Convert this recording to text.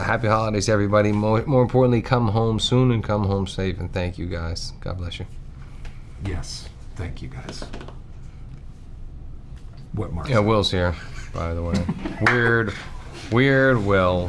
Happy holidays, everybody. More, more importantly, come home soon and come home safe. And thank you, guys. God bless you. Yes, thank you guys. What, Mark? Yeah, Will's here, by the way. Weird, weird Will.